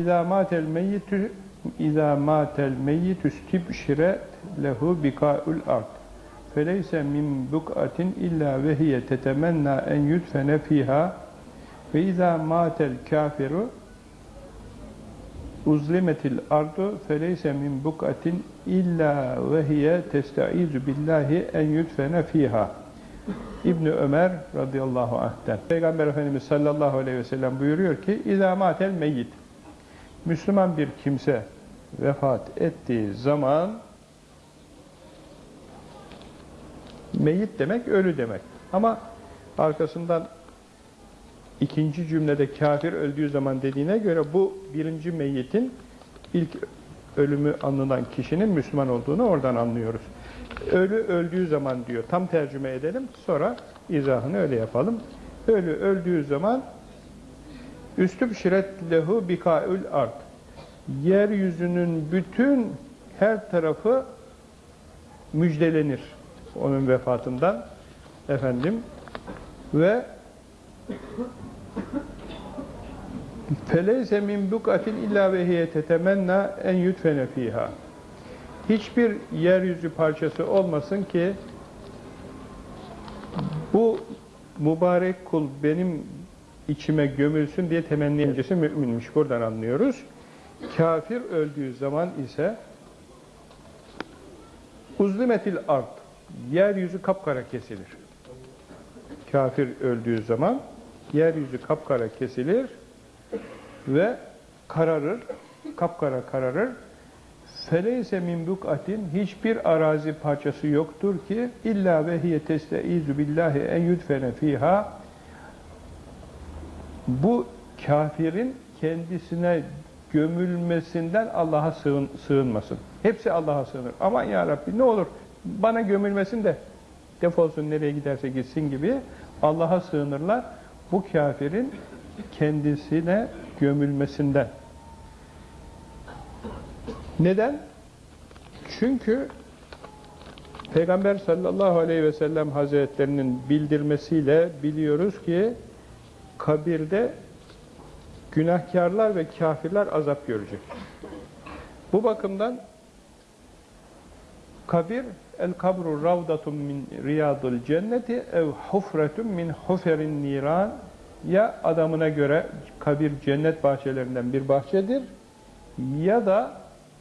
İzâ mâtel meyyitü İzâ mâtel meyyitü stibşire lehu bikâ'ül ard. Feleyse min buk'atin illa vehiye tetemennâ en yudfene fîhâ ve izâ mâtel kâfiru uzlimetil ardu feleyse min buk'atin illa vehiye testaizu billahi en yudfene fîhâ. İbni Ömer radıyallahu anh'ten. Peygamber Efendimiz sallallahu aleyhi ve sellem buyuruyor ki İzâ mâtel meyyit Müslüman bir kimse vefat ettiği zaman meyyit demek ölü demek. Ama arkasından ikinci cümlede kafir öldüğü zaman dediğine göre bu birinci meyyitin ilk ölümü anılan kişinin Müslüman olduğunu oradan anlıyoruz. Ölü öldüğü zaman diyor. Tam tercüme edelim. Sonra izahını öyle yapalım. Ölü öldüğü zaman üstüb şiret lehu bikaül ard. Yeryüzünün bütün her tarafı müjdelenir onun vefatından efendim ve feleyse min bukatin illa ve hiye tetemenna en yutfene fiha hiçbir yeryüzü parçası olmasın ki bu mübarek kul benim içime gömülsün diye temenni öncesi müminmiş. Buradan anlıyoruz. Kafir öldüğü zaman ise uzlimetil art yeryüzü kapkara kesilir. Kafir öldüğü zaman yeryüzü kapkara kesilir ve kararır, kapkara kararır. Feleyse min buk'atin hiçbir arazi parçası yoktur ki illa ve hiye testeizu billahi en yudfene fiha bu kafirin kendisine gömülmesinden Allah'a sığın, sığınmasın. Hepsi Allah'a sığınır. Aman ya Rabbi ne olur bana gömülmesin de defolsun nereye giderse gitsin gibi Allah'a sığınırlar. Bu kafirin kendisine gömülmesinden. Neden? Çünkü Peygamber sallallahu aleyhi ve sellem hazretlerinin bildirmesiyle biliyoruz ki kabirde günahkarlar ve kafirler azap görecek. Bu bakımdan kabir el kabru ravdatun min riyadul cenneti ev hufretun min huferin niran ya adamına göre kabir cennet bahçelerinden bir bahçedir ya da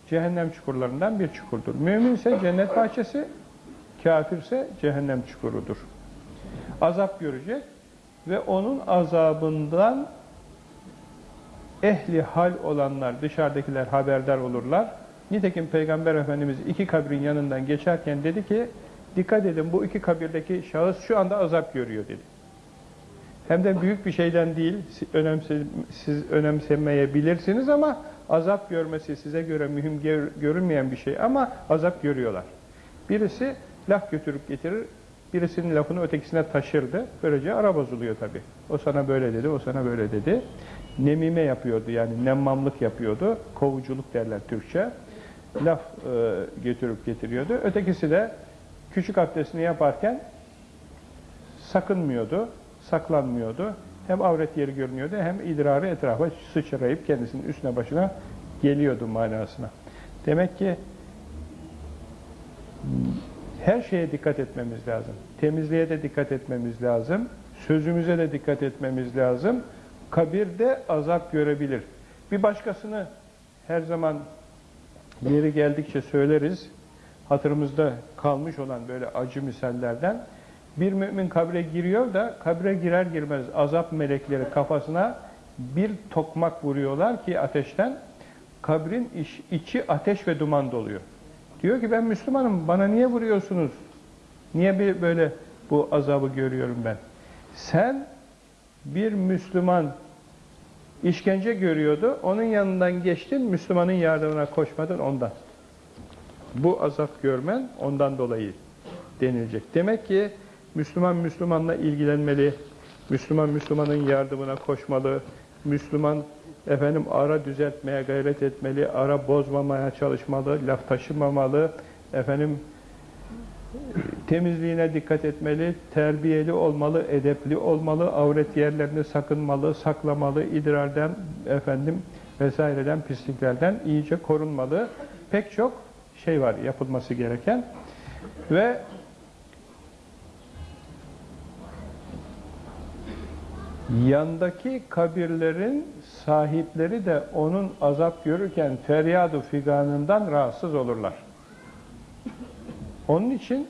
cehennem çukurlarından bir çukurdur. Mümin ise cennet bahçesi, kafirse cehennem çukurudur. Azap görecek ve onun azabından ehli hal olanlar, dışarıdakiler haberdar olurlar. Nitekim Peygamber Efendimiz iki kabrin yanından geçerken dedi ki, dikkat edin bu iki kabirdeki şahıs şu anda azap görüyor dedi. Hem de büyük bir şeyden değil, önemse, siz önemsemeyebilirsiniz ama azap görmesi size göre mühim görünmeyen bir şey ama azap görüyorlar. Birisi laf götürüp getirir, birisinin lafını ötekisine taşırdı. Böylece ara bozuluyor tabi. O sana böyle dedi, o sana böyle dedi. Nemime yapıyordu yani nemmamlık yapıyordu. Kovuculuk derler Türkçe. Laf e, götürüp getiriyordu. Ötekisi de küçük abdestini yaparken sakınmıyordu, saklanmıyordu. Hem avret yeri görünüyordu hem idrarı etrafa sıçrayıp kendisinin üstüne başına geliyordu manasına. Demek ki her şeye dikkat etmemiz lazım. Temizliğe de dikkat etmemiz lazım. Sözümüze de dikkat etmemiz lazım. Kabirde azap görebilir. Bir başkasını her zaman yeri geldikçe söyleriz. Hatırımızda kalmış olan böyle acı misallerden. Bir mümin kabre giriyor da kabre girer girmez azap melekleri kafasına bir tokmak vuruyorlar ki ateşten kabrin iç, içi ateş ve duman doluyor. Diyor ki ben Müslümanım bana niye vuruyorsunuz? Niye bir böyle bu azabı görüyorum ben? Sen bir Müslüman işkence görüyordu. Onun yanından geçtin Müslümanın yardımına koşmadın ondan. Bu azap görmen ondan dolayı denilecek. Demek ki Müslüman Müslümanla ilgilenmeli. Müslüman Müslümanın yardımına koşmalı. Müslüman efendim ara düzeltmeye gayret etmeli, ara bozmamaya çalışmalı, laf taşımamalı, efendim temizliğine dikkat etmeli, terbiyeli olmalı, edepli olmalı, avret yerlerini sakınmalı, saklamalı, idrardan efendim vesaireden, pisliklerden iyice korunmalı. Pek çok şey var yapılması gereken. Ve yandaki kabirlerin sahipleri de onun azap görürken feryadu figanından rahatsız olurlar. Onun için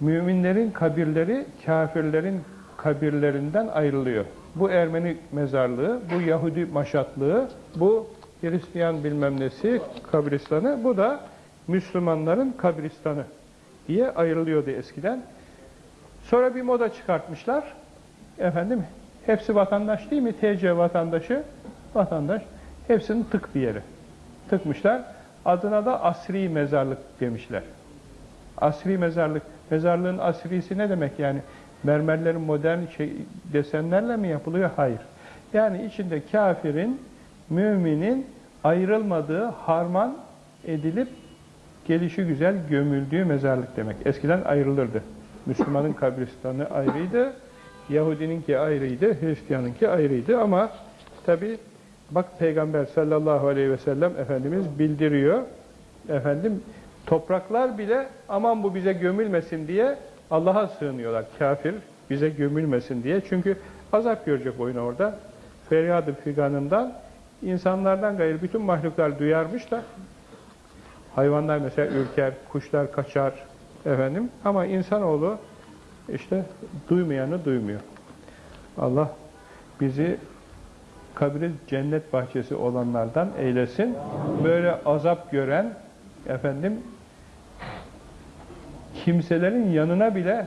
müminlerin kabirleri kafirlerin kabirlerinden ayrılıyor. Bu Ermeni mezarlığı, bu Yahudi maşatlığı, bu Hristiyan bilmem nesi kabristanı, bu da Müslümanların kabristanı diye ayrılıyordu eskiden. Sonra bir moda çıkartmışlar. Efendim, hepsi vatandaş değil mi? TC vatandaşı, vatandaş. Hepsinin tık bir yeri. Tıkmışlar. Adına da asri mezarlık demişler. Asri mezarlık. Mezarlığın asrisi ne demek yani? Mermerlerin modern şey, desenlerle mi yapılıyor? Hayır. Yani içinde kafirin, müminin ayrılmadığı, harman edilip gelişi güzel gömüldüğü mezarlık demek. Eskiden ayrılırdı. Müslümanın kabristanı ayrıydı, Yahudininki ayrıydı, Hristiyanınki ayrıydı ama tabi bak Peygamber sallallahu aleyhi ve sellem Efendimiz bildiriyor. Efendim topraklar bile aman bu bize gömülmesin diye Allah'a sığınıyorlar. Kafir bize gömülmesin diye. Çünkü azap görecek oyun orada. Feryadı figanından insanlardan gayrı bütün mahluklar duyarmış da hayvanlar mesela ürker, kuşlar kaçar efendim ama insanoğlu işte duymayanı duymuyor. Allah bizi kabri cennet bahçesi olanlardan eylesin. Böyle azap gören efendim kimselerin yanına bile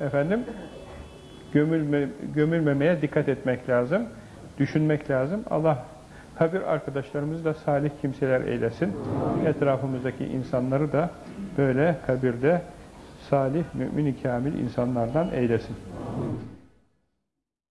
efendim gömülme, gömülmemeye dikkat etmek lazım. Düşünmek lazım. Allah kabir arkadaşlarımızı da salih kimseler eylesin. Etrafımızdaki insanları da böyle kabirde salih, mümin-i kamil insanlardan eylesin.